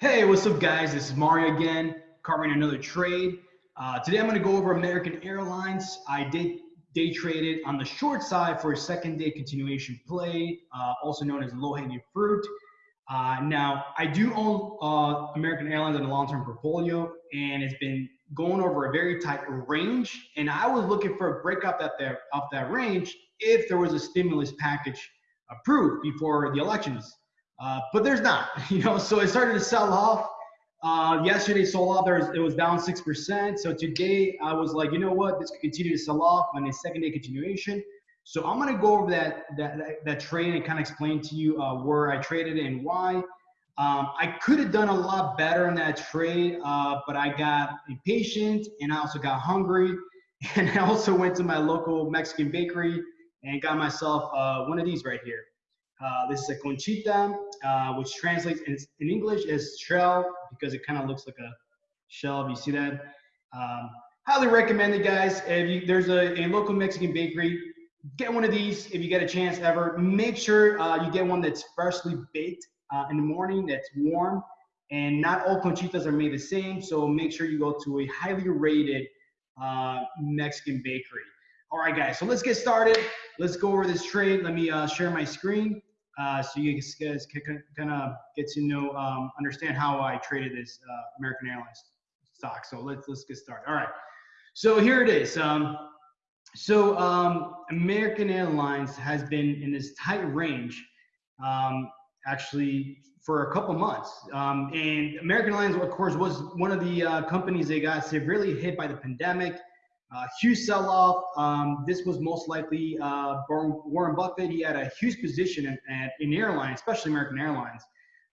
Hey, what's up, guys? This is Mario again, covering another trade. Uh, today, I'm going to go over American Airlines. I did day traded on the short side for a second day continuation play, uh, also known as low hanging fruit. Uh, now, I do own uh, American Airlines in a long term portfolio, and it's been going over a very tight range. And I was looking for a breakup at that, of that range if there was a stimulus package approved before the elections. Uh, but there's not, you know, so it started to sell off. Uh, yesterday sold off, there was, it was down 6%. So today I was like, you know what, this could continue to sell off on a second day continuation. So I'm gonna go over that, that, that, that trade and kind of explain to you uh, where I traded and why. Um, I could have done a lot better in that trade, uh, but I got impatient and I also got hungry. And I also went to my local Mexican bakery and got myself uh, one of these right here. Uh, this is a conchita, uh, which translates in, in, English as shell because it kind of looks like a shell. If you see that, um, highly recommend it, guys. If you, there's a, a, local Mexican bakery, get one of these if you get a chance ever. Make sure uh, you get one that's freshly baked uh, in the morning, that's warm, and not all conchitas are made the same. So make sure you go to a highly rated uh, Mexican bakery. All right, guys. So let's get started. Let's go over this trade. Let me share my screen uh, so you guys can kind of get to know, um, understand how I traded this uh, American Airlines stock. So let's let's get started. All right. So here it is. Um, so um, American Airlines has been in this tight range, um, actually for a couple months. Um, and American Airlines, of course, was one of the uh, companies that got severely hit by the pandemic. Uh, huge sell-off. Um, this was most likely uh, Warren Buffett. He had a huge position in, in airlines, especially American Airlines.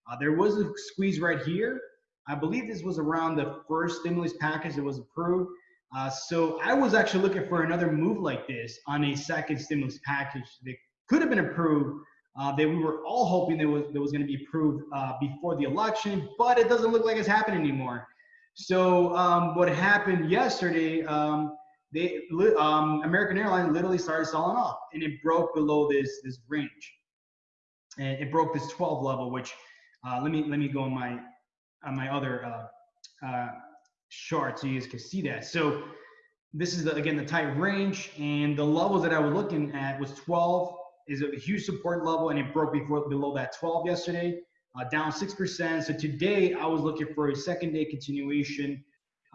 Uh, there was a squeeze right here. I believe this was around the first stimulus package that was approved. Uh, so I was actually looking for another move like this on a second stimulus package that could have been approved. Uh, that we were all hoping that was that was going to be approved uh, before the election, but it doesn't look like it's happening anymore. So um, what happened yesterday? Um, they um, American Airlines literally started selling off, and it broke below this this range, and it broke this 12 level. Which uh, let me let me go on my on my other uh, uh, chart so you guys can see that. So this is the, again the tight range, and the levels that I was looking at was 12 is a huge support level, and it broke before below that 12 yesterday, uh, down six percent. So today I was looking for a second day continuation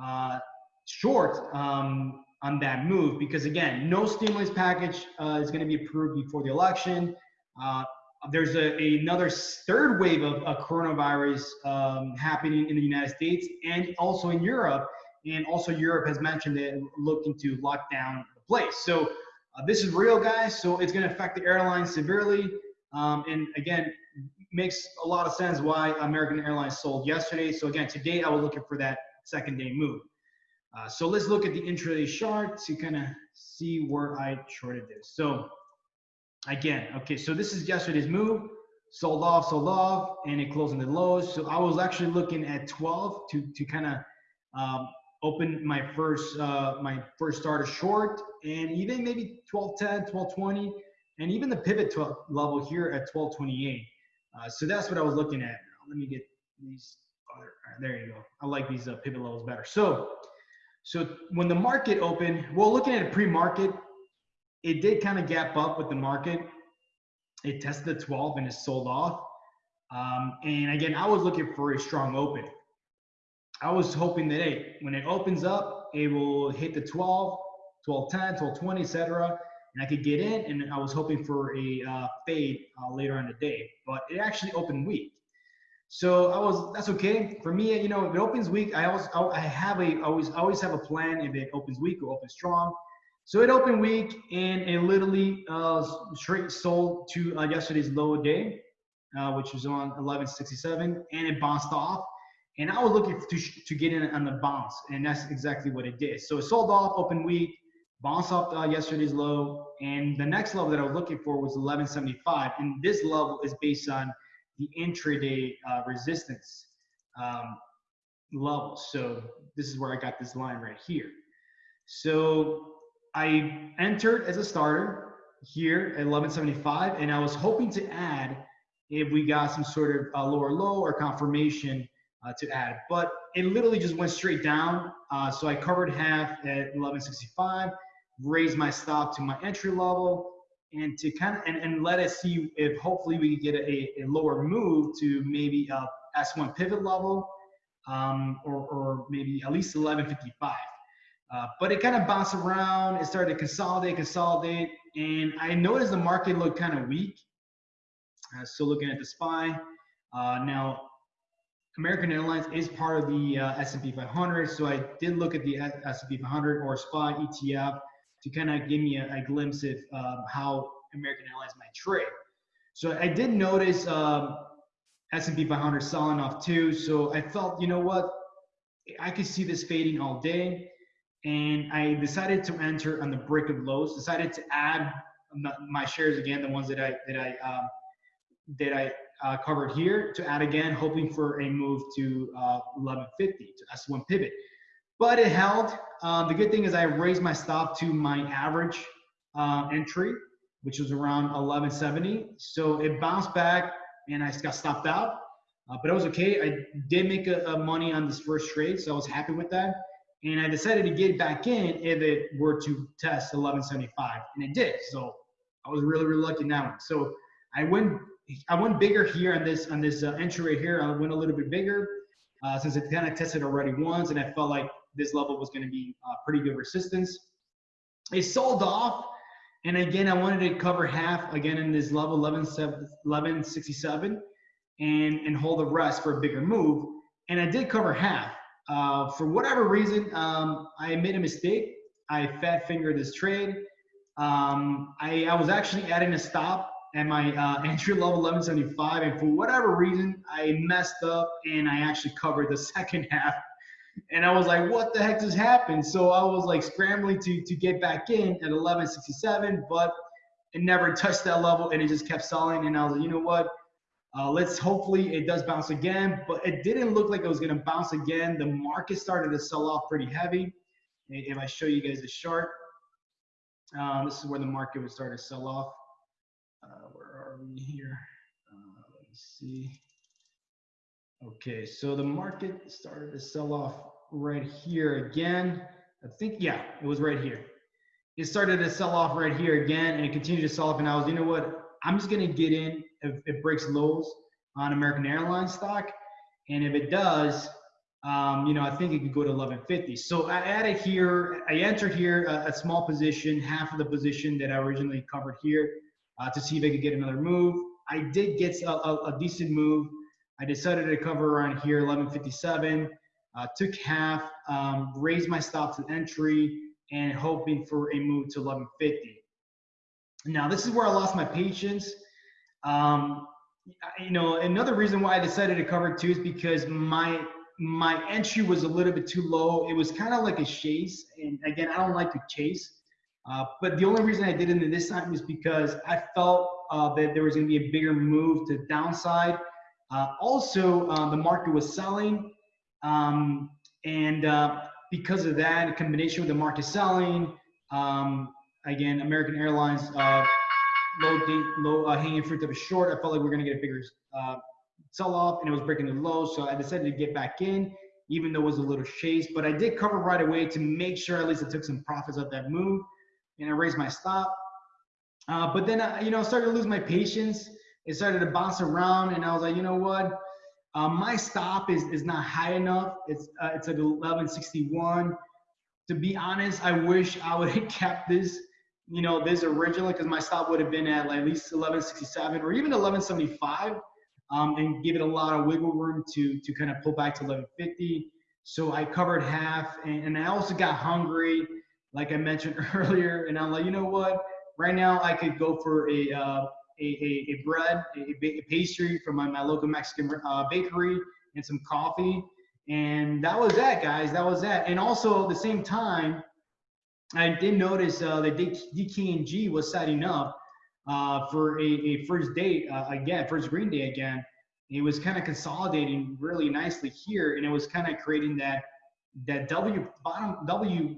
uh, short. Um, on that move because again, no stimulus package uh, is going to be approved before the election. Uh, there's a, another third wave of, of coronavirus um, happening in the United States and also in Europe. And also Europe has mentioned that looking to lock down the place. So uh, this is real, guys. So it's going to affect the airlines severely. Um, and again, makes a lot of sense why American Airlines sold yesterday. So again, today I was looking for that second day move. Uh, so let's look at the intraday chart to kind of see where I shorted this. So again, okay, so this is yesterday's move, sold off, sold off, and it closed in the lows. So I was actually looking at 12 to, to kind of um, open my first uh, my first starter short, and even maybe 1210, 1220, and even the pivot 12 level here at 1228. Uh, so that's what I was looking at. Let me get these. Other, there you go. I like these uh, pivot levels better. So so when the market opened, well, looking at a pre-market, it did kind of gap up with the market. It tested the 12 and it sold off. Um, and again, I was looking for a strong open. I was hoping that hey, when it opens up, it will hit the 12, 12, 10, 12, 20, etc. And I could get in, and I was hoping for a uh, fade uh, later on the day. But it actually opened weak. So I was that's okay for me. You know, if it opens weak, I always I have a always always have a plan if it opens weak or opens strong. So it opened weak and it literally uh, straight sold to uh, yesterday's low day, uh, which was on 1167, and it bounced off. And I was looking to to get in on the bounce, and that's exactly what it did. So it sold off, open weak, bounced off uh, yesterday's low, and the next level that I was looking for was 1175, and this level is based on the intraday uh, resistance um, level. So this is where I got this line right here. So I entered as a starter here at 1175, and I was hoping to add if we got some sort of uh, lower low or confirmation uh, to add. But it literally just went straight down. Uh, so I covered half at 1165, raised my stop to my entry level, and to kind of and, and let us see if hopefully we can get a, a lower move to maybe a S1 pivot level um, or, or maybe at least 1155. Uh, but it kind of bounced around. It started to consolidate, consolidate, and I noticed the market looked kind of weak. Uh, still looking at the SPY. Uh, now, American Airlines is part of the uh, S&P 500, so I did look at the S&P 500 or SPY ETF to kind of give me a, a glimpse of um, how American Airlines might trade. So I did notice um, S&P 500 selling off too. So I felt, you know what, I could see this fading all day, and I decided to enter on the break of lows. Decided to add my shares again, the ones that I that I um, that I uh, covered here to add again, hoping for a move to uh, 1150 to S1 pivot. But it held. Um, the good thing is I raised my stop to my average uh, entry, which was around 1170. So it bounced back and I got stopped out. Uh, but it was okay. I did make a, a money on this first trade, so I was happy with that. And I decided to get back in if it were to test 1175, and it did. So I was really, really lucky in that one. So I went I went bigger here on this on this uh, entry right here. I went a little bit bigger uh, since it kind of tested already once, and I felt like this level was going to be uh, pretty good resistance. It sold off, and again, I wanted to cover half again in this level 11, 1167 and and hold the rest for a bigger move. And I did cover half. Uh, for whatever reason, um, I made a mistake. I fat fingered this trade. Um, I, I was actually adding a stop at my uh, entry level 1175, and for whatever reason, I messed up and I actually covered the second half. And I was like, what the heck just happened? So I was like scrambling to to get back in at 1167, but it never touched that level and it just kept selling. And I was like, you know what? Uh, let's hopefully it does bounce again, but it didn't look like it was going to bounce again. The market started to sell off pretty heavy. If I show you guys the chart, um, this is where the market would start to sell off. We here? Uh, let me see. Okay, so the market started to sell off right here again. I think, yeah, it was right here. It started to sell off right here again, and it continued to sell off. And I was, you know what? I'm just gonna get in if it breaks lows on American Airlines stock, and if it does, um, you know, I think it could go to 1150. So I added here, I entered here a, a small position, half of the position that I originally covered here uh, to see if I could get another move. I did get a, a, a decent move. I decided to cover around here, 1157. Uh, took half, um, raised my stop to entry, and hoping for a move to 1150. Now, this is where I lost my patience. Um, you know, another reason why I decided to cover two is because my my entry was a little bit too low. It was kind of like a chase, and again, I don't like to chase. Uh, but the only reason I did it this time is because I felt uh, that there was going to be a bigger move to downside. Uh, also, uh, the market was selling, um, and uh, because of that, in combination with the market selling, um, again, American Airlines low, low hanging fruit of a short. I felt like we are going to get a bigger sell off, and it was breaking the low, so I decided to get back in even though it was a little chase. But I did cover right away to make sure at least I took some profits of that move and I raised my stop. Uh, but then, I, you know, I started to lose my patience. It started to bounce around, and I was like, you know what? Uh, my stop is is not high enough. It's uh, it's at 1161. To be honest, I wish I would have kept this, you know, this originally because my stop would have been at like at least 1167 or even 1175, um, and give it a lot of wiggle room to to kind of pull back to 1150. So I covered half, and, and I also got hungry like I mentioned earlier, and I'm like, you know what? Right now, I could go for a uh, a, a, a, bread, a, a, pastry from my, my local Mexican uh, bakery, and some coffee, and that was that, guys. That was that. And also at the same time, I did notice uh, that DKNG was setting up uh, for a, a first date uh, again, first green day again. It was kind of consolidating really nicely here, and it was kind of creating that that W bottom W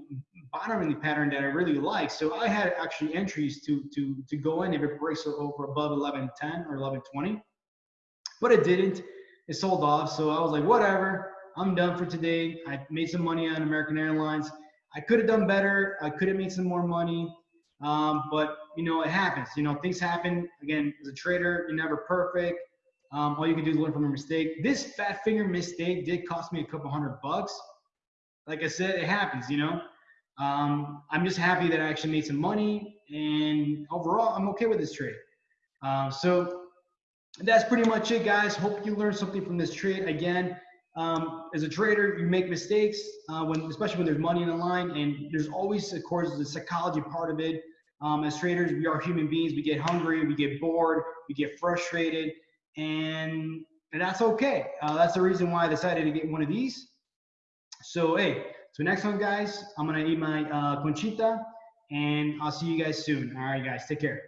bottoming pattern that I really like. So I had actually entries to to to go in if it breaks over above 1110 or 1120, but it didn't. it sold off. So I was like, whatever, I'm done for today. I made some money on American Airlines. I could have done better. I could have made some more money. Um, but you know, it happens. You know, things happen. Again, as a trader, you're never perfect. Um, all you can do is learn from a mistake. This fat finger mistake did cost me a couple hundred bucks. Like I said, it happens. You know, um, I'm just happy that I actually made some money, and overall, I'm okay with this trade. Um, so that's pretty much it, guys. Hope you learned something from this trade. Again, um, as a trader, you make mistakes uh, when, especially when there's money in the line, and there's always, of course, the psychology part of it. Um, as traders, we are human beings. We get hungry, we get bored, we get frustrated, and, and that's okay. Uh, that's the reason why I decided to get one of these. So, hey, so next one, guys, I'm gonna eat my uh, conchita, and I'll see you guys soon. All right, guys, take care.